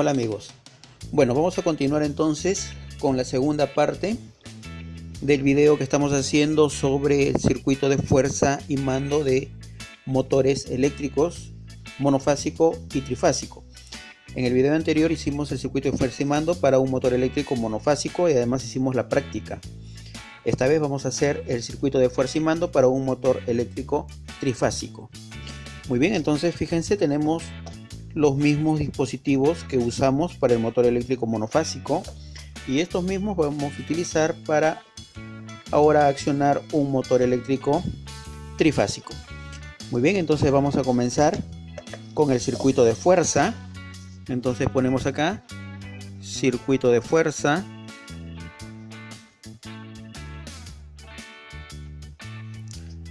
Hola amigos. Bueno, vamos a continuar entonces con la segunda parte del video que estamos haciendo sobre el circuito de fuerza y mando de motores eléctricos monofásico y trifásico. En el video anterior hicimos el circuito de fuerza y mando para un motor eléctrico monofásico y además hicimos la práctica. Esta vez vamos a hacer el circuito de fuerza y mando para un motor eléctrico trifásico. Muy bien, entonces fíjense, tenemos los mismos dispositivos que usamos para el motor eléctrico monofásico y estos mismos vamos a utilizar para ahora accionar un motor eléctrico trifásico. Muy bien, entonces vamos a comenzar con el circuito de fuerza. Entonces ponemos acá circuito de fuerza.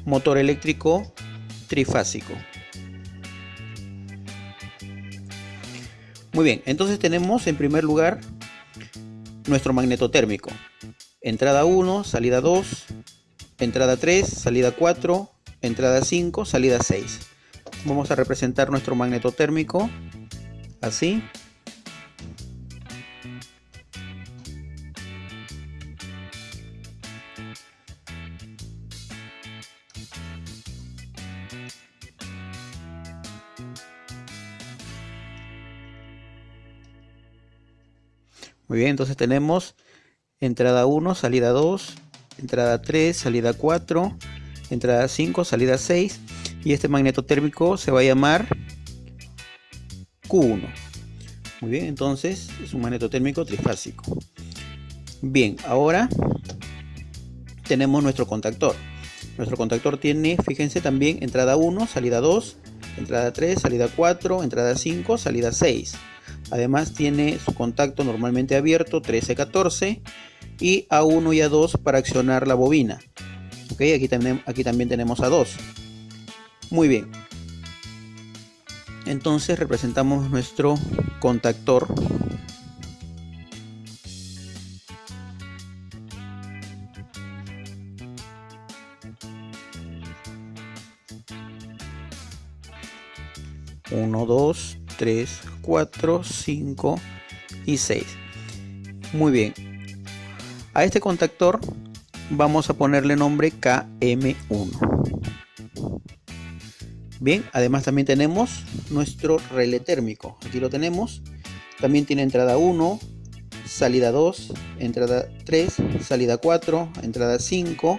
Motor eléctrico trifásico. Muy bien, entonces tenemos en primer lugar nuestro magneto térmico. Entrada 1, salida 2, entrada 3, salida 4, entrada 5, salida 6. Vamos a representar nuestro magneto térmico así. Muy bien, entonces tenemos entrada 1, salida 2, entrada 3, salida 4, entrada 5, salida 6 y este magneto térmico se va a llamar Q1. Muy bien, entonces es un magneto térmico trifásico. Bien, ahora tenemos nuestro contactor. Nuestro contactor tiene, fíjense también, entrada 1, salida 2, entrada 3, salida 4, entrada 5, salida 6. Además tiene su contacto normalmente abierto 13-14 y A1 y A2 para accionar la bobina. Ok, aquí también, aquí también tenemos A2. Muy bien. Entonces representamos nuestro contactor. Uno, dos, 3, 4, 5 y 6. Muy bien. A este contactor vamos a ponerle nombre KM1. Bien, además también tenemos nuestro relé térmico. Aquí lo tenemos. También tiene entrada 1, salida 2, entrada 3, salida 4, entrada 5,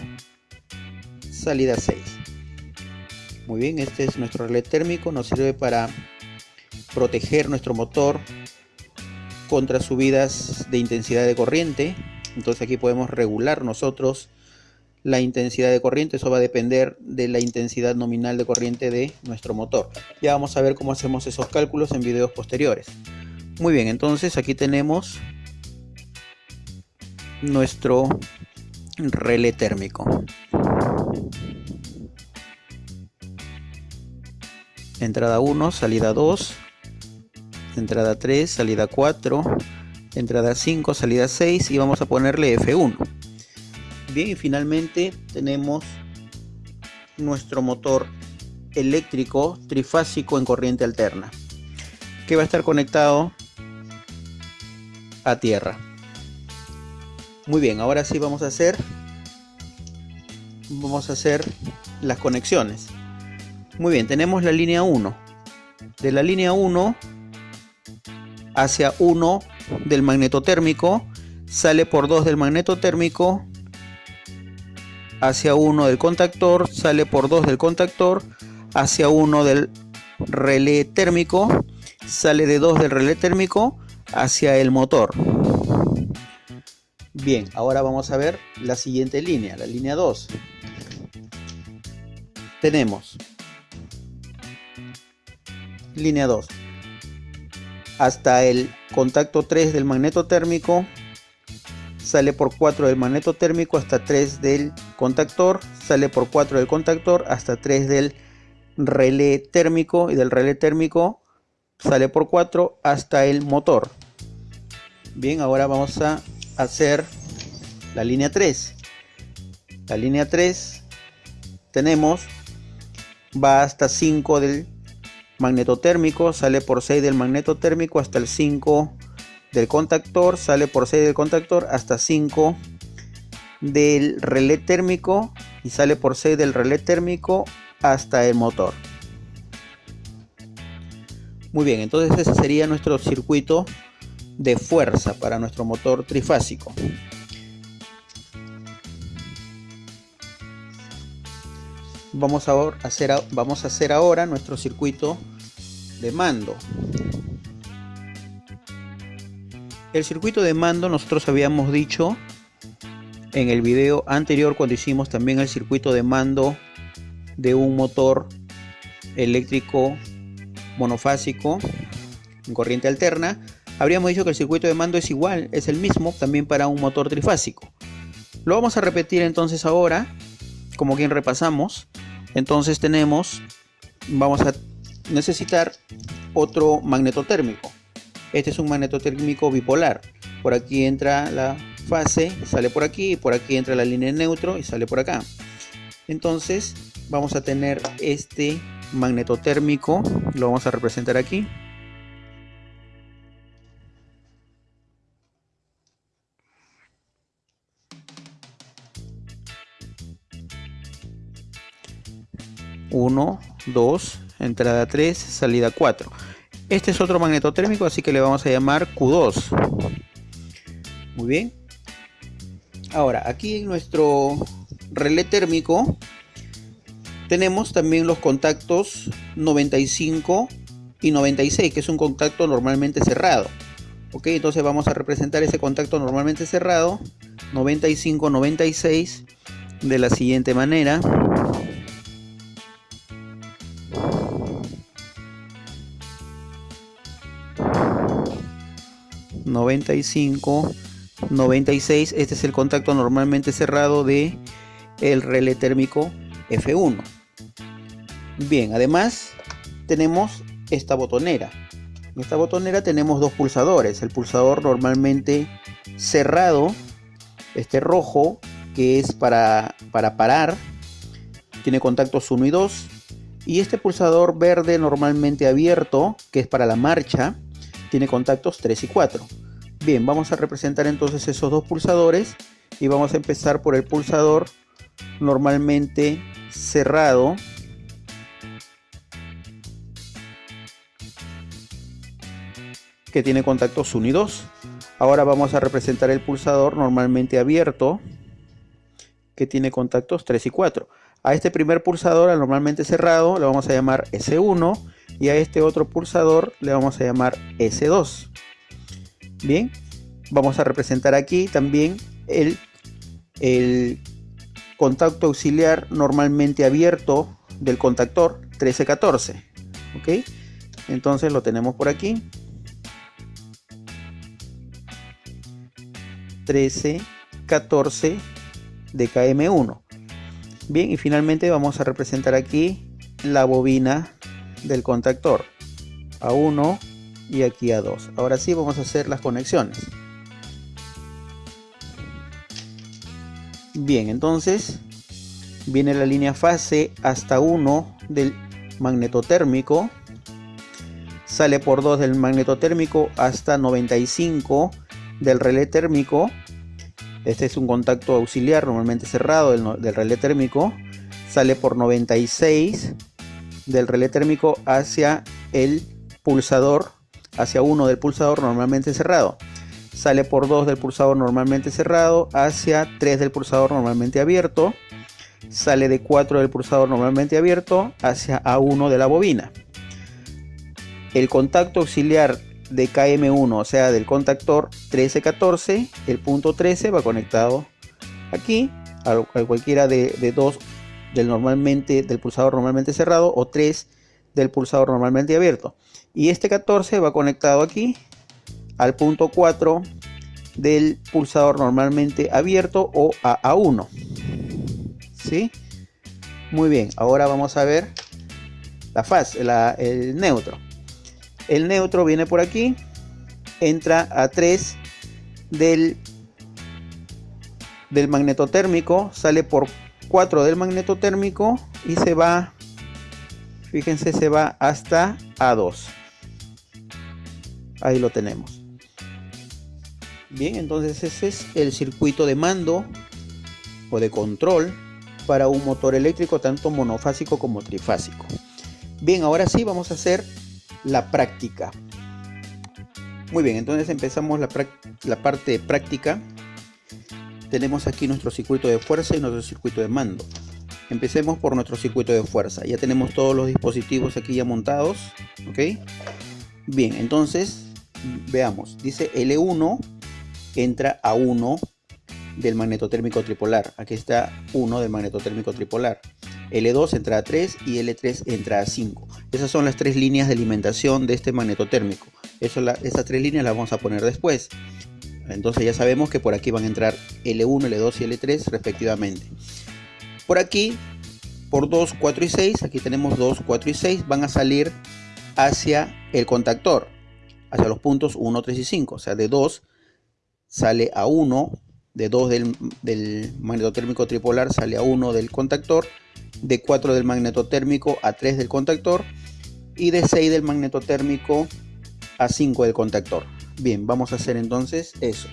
salida 6. Muy bien, este es nuestro relé térmico. Nos sirve para proteger nuestro motor contra subidas de intensidad de corriente. Entonces aquí podemos regular nosotros la intensidad de corriente. Eso va a depender de la intensidad nominal de corriente de nuestro motor. Ya vamos a ver cómo hacemos esos cálculos en videos posteriores. Muy bien, entonces aquí tenemos nuestro relé térmico. Entrada 1, salida 2, entrada 3, salida 4, entrada 5, salida 6 y vamos a ponerle F1. Bien, y finalmente tenemos nuestro motor eléctrico trifásico en corriente alterna que va a estar conectado a tierra. Muy bien, ahora sí vamos a hacer vamos a hacer las conexiones. Muy bien, tenemos la línea 1. De la línea 1 hacia 1 del magneto térmico, sale por 2 del magneto térmico, hacia 1 del contactor, sale por 2 del contactor, hacia 1 del relé térmico, sale de 2 del relé térmico hacia el motor. Bien, ahora vamos a ver la siguiente línea, la línea 2. Tenemos línea 2 hasta el contacto 3 del magneto térmico sale por 4 del magneto térmico hasta 3 del contactor sale por 4 del contactor hasta 3 del relé térmico y del relé térmico sale por 4 hasta el motor. Bien ahora vamos a hacer la línea 3 la línea 3 tenemos va hasta 5 del magnetotérmico, sale por 6 del magnetotérmico hasta el 5 del contactor, sale por 6 del contactor hasta 5 del relé térmico y sale por 6 del relé térmico hasta el motor. Muy bien, entonces ese sería nuestro circuito de fuerza para nuestro motor trifásico. Vamos a hacer, vamos a hacer ahora nuestro circuito de mando. El circuito de mando nosotros habíamos dicho en el video anterior cuando hicimos también el circuito de mando de un motor eléctrico monofásico en corriente alterna habríamos dicho que el circuito de mando es igual es el mismo también para un motor trifásico lo vamos a repetir entonces ahora como quien repasamos entonces tenemos vamos a necesitar otro magnetotérmico este es un magnetotérmico bipolar. Por aquí entra la fase sale por aquí por aquí entra la línea neutro y sale por acá. Entonces vamos a tener este magnetotérmico lo vamos a representar aquí Uno, dos, entrada 3, salida 4. Este es otro magnetotérmico, así que le vamos a llamar Q2. Muy bien. Ahora, aquí en nuestro relé térmico tenemos también los contactos 95 y 96, que es un contacto normalmente cerrado. Ok, entonces vamos a representar ese contacto normalmente cerrado, 95-96, de la siguiente manera. 95 96 este es el contacto normalmente cerrado de el relé térmico F1 bien además tenemos esta botonera. En esta botonera tenemos dos pulsadores. El pulsador normalmente cerrado este rojo que es para, para parar tiene contactos 1 y 2 y este pulsador verde normalmente abierto que es para la marcha tiene contactos 3 y 4 Bien, vamos a representar entonces esos dos pulsadores y vamos a empezar por el pulsador normalmente cerrado que tiene contactos 1 y 2. Ahora vamos a representar el pulsador normalmente abierto que tiene contactos 3 y 4. A este primer pulsador, al normalmente cerrado, le vamos a llamar S1 y a este otro pulsador le vamos a llamar S2. Bien, vamos a representar aquí también el, contacto auxiliar normalmente abierto del contactor 1314. ¿Ok? Entonces lo tenemos por aquí. 1314 de KM1. Bien, y finalmente vamos a representar aquí la bobina del contactor A1 y aquí a 2. Ahora sí vamos a hacer las conexiones. Bien, entonces viene la línea fase hasta 1 del magnetotérmico. Sale por 2 del magnetotérmico hasta 95 del relé térmico. Este es un contacto auxiliar normalmente cerrado del, del relé térmico. Sale por 96 del relé térmico hacia el pulsador hacia 1 del pulsador normalmente cerrado. Sale por 2 del pulsador normalmente cerrado hacia 3 del pulsador normalmente abierto. Sale de 4 del pulsador normalmente abierto hacia A1 de la bobina. El contacto auxiliar de KM1, o sea del contactor 1314, el punto 13 va conectado aquí a, cualquiera de, de dos del normalmente del pulsador normalmente cerrado o 3 del pulsador normalmente abierto. Y este 14 va conectado aquí al punto 4 del pulsador normalmente abierto o a A1 ¿sí? muy bien ahora vamos a ver la fase el neutro. El neutro viene por aquí entra a 3 del del magnetotérmico sale por 4 del magnetotérmico y se va fíjense se va hasta A2 ahí lo tenemos. Bien entonces ese es el circuito de mando o de control para un motor eléctrico tanto monofásico como trifásico. Bien ahora sí vamos a hacer la práctica. Muy bien entonces empezamos la, la parte práctica. Tenemos aquí nuestro circuito de fuerza y nuestro circuito de mando empecemos por nuestro circuito de fuerza. Ya tenemos todos los dispositivos aquí ya montados ok bien entonces veamos. Dice L1 entra a 1 del magnetotérmico tripolar. Aquí está 1 del magnetotérmico tripolar. L2 entra a 3 y L3 entra a 5 esas son las tres líneas de alimentación de este magnetotérmico Eso, esas tres líneas las vamos a poner después. Entonces ya sabemos que por aquí van a entrar L1, L2 y L3 respectivamente. Por aquí, por 2, 4 y 6, aquí tenemos 2, 4 y 6, van a salir hacia el contactor, hacia los puntos 1, 3 y 5. O sea, de 2 sale a 1, de 2 del, magnetotérmico tripolar sale a 1 del contactor, de 4 del magnetotérmico a 3 del contactor y de 6 del magnetotérmico a 5 del contactor. Bien, vamos a hacer entonces eso.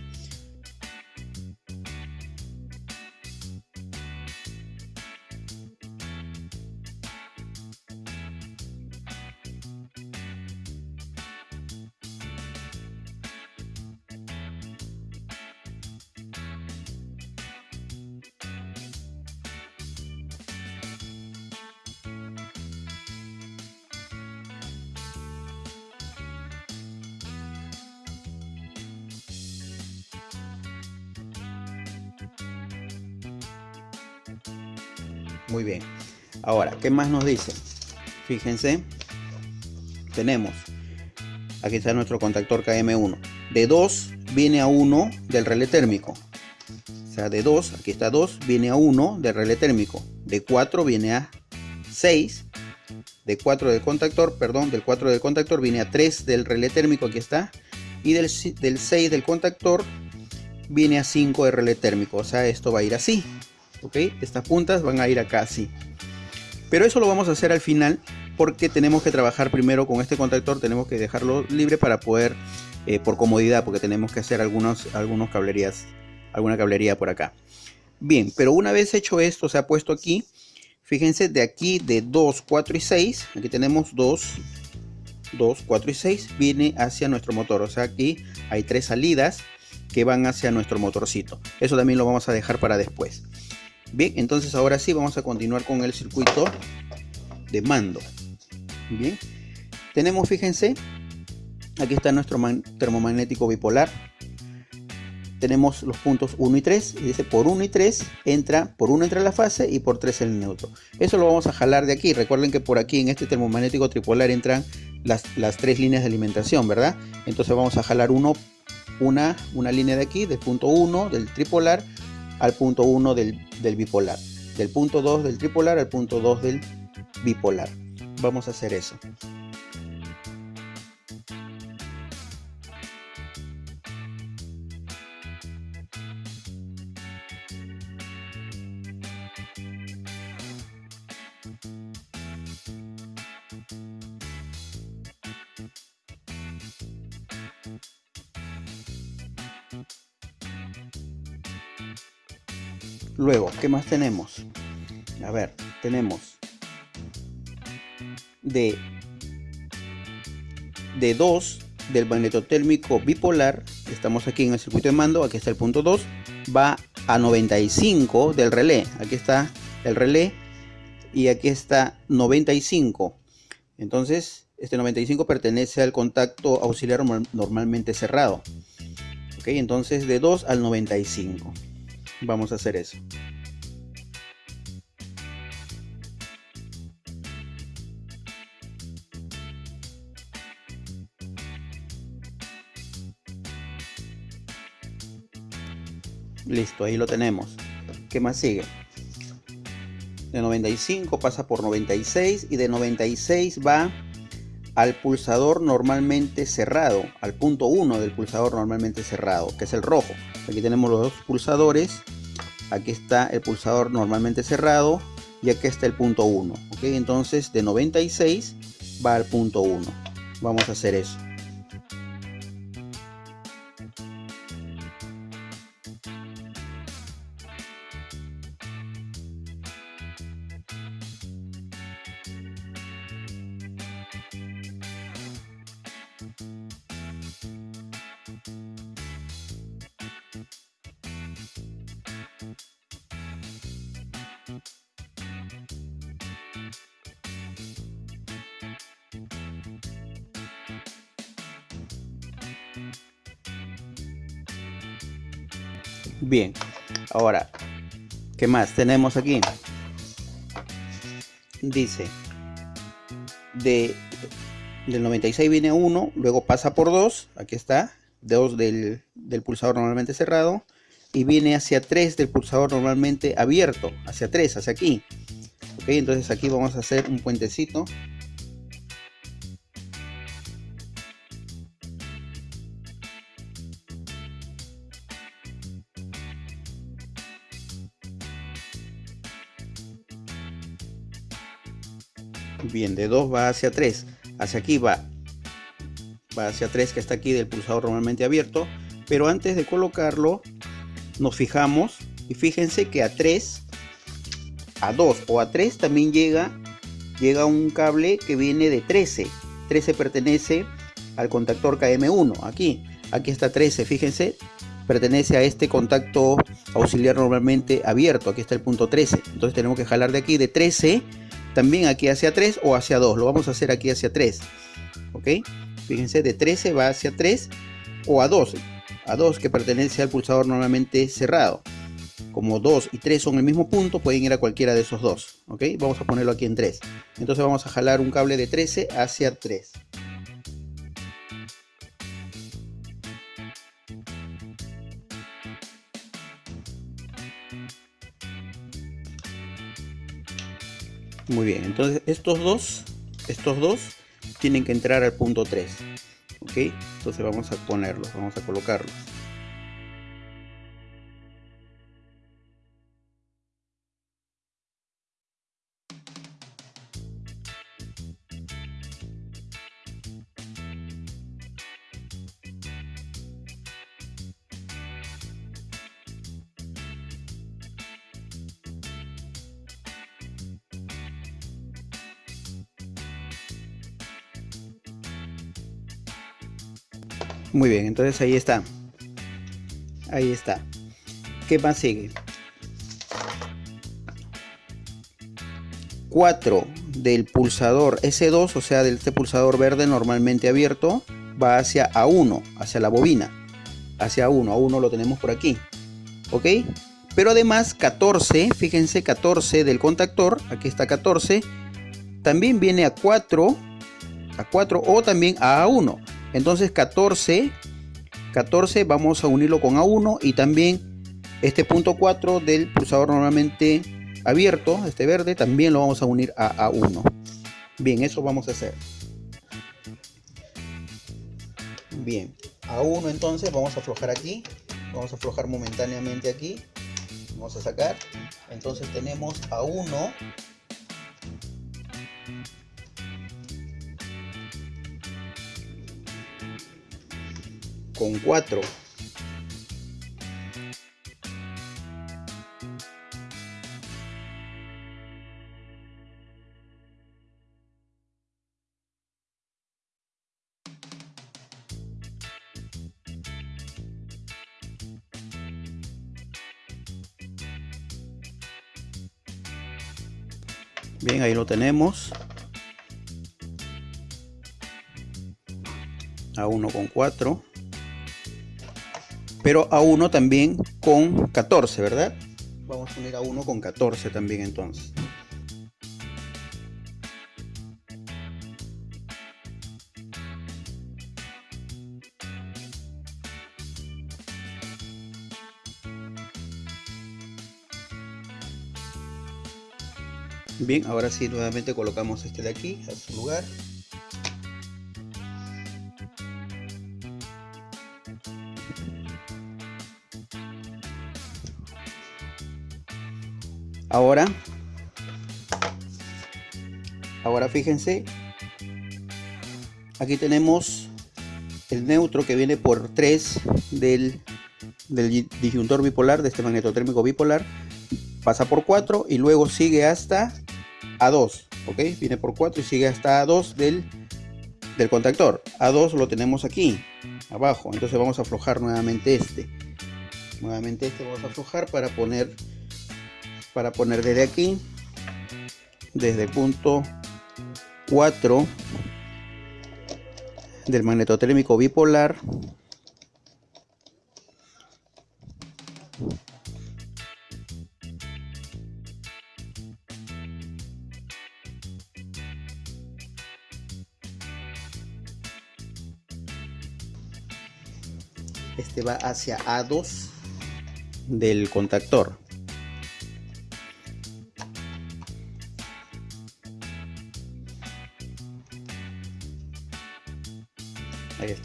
Muy bien. Ahora, ¿qué más nos dice? Fíjense, tenemos, aquí está nuestro contactor KM1. De 2 viene a 1 del relé térmico. O sea, de 2, aquí está 2, viene a 1 del relé térmico. De 4 viene a 6. De 4 del contactor, perdón, del 4 del contactor viene a 3 del relé térmico, aquí está. Y del, del 6 del contactor viene a 5 del relé térmico. O sea, esto va a ir así. Estas puntas van a ir acá así. Pero eso lo vamos a hacer al final porque tenemos que trabajar primero con este contactor, tenemos que dejarlo libre para poder, eh, por comodidad, porque tenemos que hacer algunos, algunos cablerías, alguna cablería por acá. Bien, pero una vez hecho esto, se ha puesto aquí, fíjense de aquí de 2, 4 y 6, aquí tenemos 2, 2, 4 y 6, viene hacia nuestro motor, o sea aquí hay tres salidas que van hacia nuestro motorcito. Eso también lo vamos a dejar para después. Bien, entonces ahora sí vamos a continuar con el circuito de mando. Bien, tenemos, fíjense, aquí está nuestro termomagnético bipolar. Tenemos los puntos 1 y 3 y dice por 1 y 3 entra, por 1 entra la fase y por 3 el neutro. Eso lo vamos a jalar de aquí. Recuerden que por aquí en este termomagnético tripolar entran las, las tres líneas de alimentación, ¿verdad? Entonces vamos a jalar una, una línea de aquí, del punto 1 del tripolar al punto 1 del, del bipolar. Del punto 2 del tripolar al punto 2 del bipolar. Vamos a hacer eso. Luego, ¿qué más tenemos? A ver, tenemos de, de 2 del magnetotérmico bipolar, estamos aquí en el circuito de mando, aquí está el punto 2, va a 95 del relé, aquí está el relé y aquí está 95. Entonces, este 95 pertenece al contacto auxiliar normalmente cerrado. Ok, entonces de 2 al 95 vamos a hacer eso. Listo, ahí lo tenemos. ¿Qué más sigue? De 95 pasa por 96 y de 96 va al pulsador normalmente cerrado, al punto 1 del pulsador normalmente cerrado, que es el rojo. Aquí tenemos los dos pulsadores. Aquí está el pulsador normalmente cerrado y aquí está el punto 1 ok entonces de 96 va al punto 1 vamos a hacer eso Bien, ahora, ¿qué más tenemos aquí? Dice, de, del 96 viene 1, luego pasa por 2, aquí está, 2 del, del pulsador normalmente cerrado, y viene hacia 3 del pulsador normalmente abierto, hacia 3, hacia aquí. Ok, entonces aquí vamos a hacer un puentecito Bien, de 2 va hacia 3. Hacia aquí va. Va hacia 3 que está aquí del pulsador normalmente abierto. Pero antes de colocarlo, nos fijamos. Y fíjense que a 3, a 2 o a 3 también llega, llega un cable que viene de 13. 13 pertenece al contactor KM1. Aquí, aquí está 13, fíjense. Pertenece a este contacto auxiliar normalmente abierto. Aquí está el punto 13. Entonces tenemos que jalar de aquí de 13 también aquí hacia 3 o hacia 2. Lo vamos a hacer aquí hacia 3. ¿Ok? Fíjense, de 13 va hacia 3 o a 2. A 2 que pertenece al pulsador normalmente cerrado. Como 2 y 3 son el mismo punto, pueden ir a cualquiera de esos dos. ¿Ok? Vamos a ponerlo aquí en 3. Entonces vamos a jalar un cable de 13 hacia 3. Muy bien, entonces estos dos, estos dos tienen que entrar al punto 3. ¿Ok? Entonces vamos a ponerlos, vamos a colocarlos. Muy bien, entonces ahí está. Ahí está. ¿Qué más sigue? 4 del pulsador S2, o sea, del este pulsador verde normalmente abierto, va hacia A1, hacia la bobina. Hacia A1, A1 lo tenemos por aquí. ¿Ok? Pero además 14, fíjense 14 del contactor, aquí está 14, también viene a 4, a 4 o también a A1. Entonces 14, 14 vamos a unirlo con A1 y también este punto 4 del pulsador normalmente abierto, este verde, también lo vamos a unir a A1. Bien, eso vamos a hacer. Bien, A1 entonces vamos a aflojar aquí, vamos a aflojar momentáneamente aquí, vamos a sacar. Entonces tenemos A1 con 4. Bien, ahí lo tenemos. A 1 con 4 pero a 1 también con 14, ¿verdad? Vamos a unir a 1 con 14 también entonces. Bien, ahora sí nuevamente colocamos este de aquí a su lugar. Ahora ahora fíjense aquí tenemos el neutro que viene por 3 del, del disyuntor bipolar de este magnetotérmico bipolar pasa por 4 y luego sigue hasta A2 ok viene por 4 y sigue hasta A2 del, del contactor. A2 lo tenemos aquí abajo. Entonces vamos a aflojar nuevamente este. Nuevamente este vamos a aflojar para poner para poner desde aquí desde punto 4 del magnetotérmico bipolar este va hacia A2 del contactor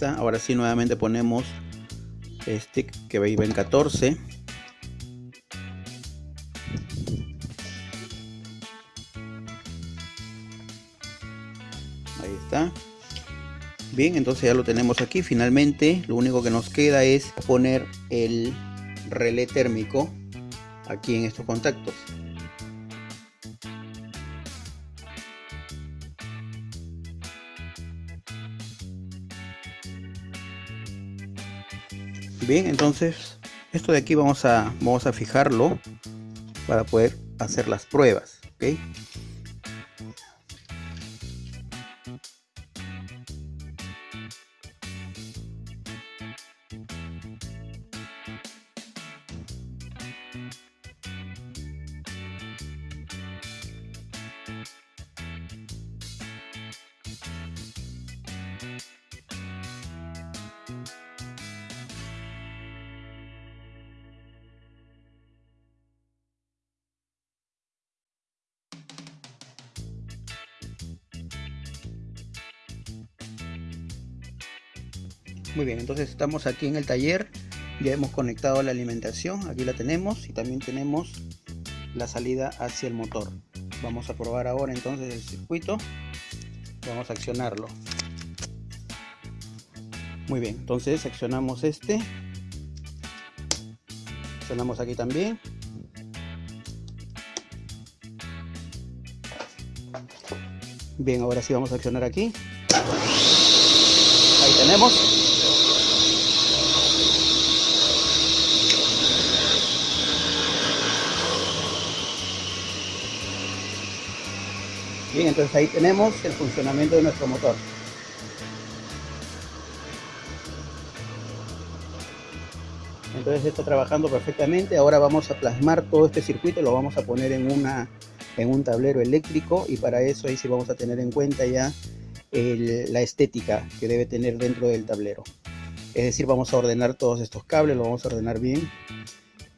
ahora sí nuevamente ponemos este que va en 14 ahí está. Bien entonces ya lo tenemos aquí. Finalmente lo único que nos queda es poner el relé térmico aquí en estos contactos bien entonces esto de aquí vamos a vamos a fijarlo para poder hacer las pruebas. Muy bien, entonces estamos aquí en el taller, ya hemos conectado la alimentación, aquí la tenemos y también tenemos la salida hacia el motor. Vamos a probar ahora entonces el circuito, vamos a accionarlo. Muy bien, entonces accionamos este, accionamos aquí también. Bien, ahora sí vamos a accionar aquí. Ahí tenemos. Entonces ahí tenemos el funcionamiento de nuestro motor. Entonces está trabajando perfectamente. Ahora vamos a plasmar todo este circuito, lo vamos a poner en, una, en un tablero eléctrico y para eso ahí sí vamos a tener en cuenta ya la estética que debe tener dentro del tablero. Es decir, vamos a ordenar todos estos cables, lo vamos a ordenar bien.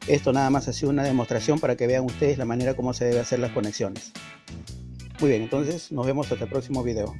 Esto nada más ha sido una demostración para que vean ustedes la manera como se debe hacer las conexiones. Muy bien, entonces nos vemos hasta el próximo video.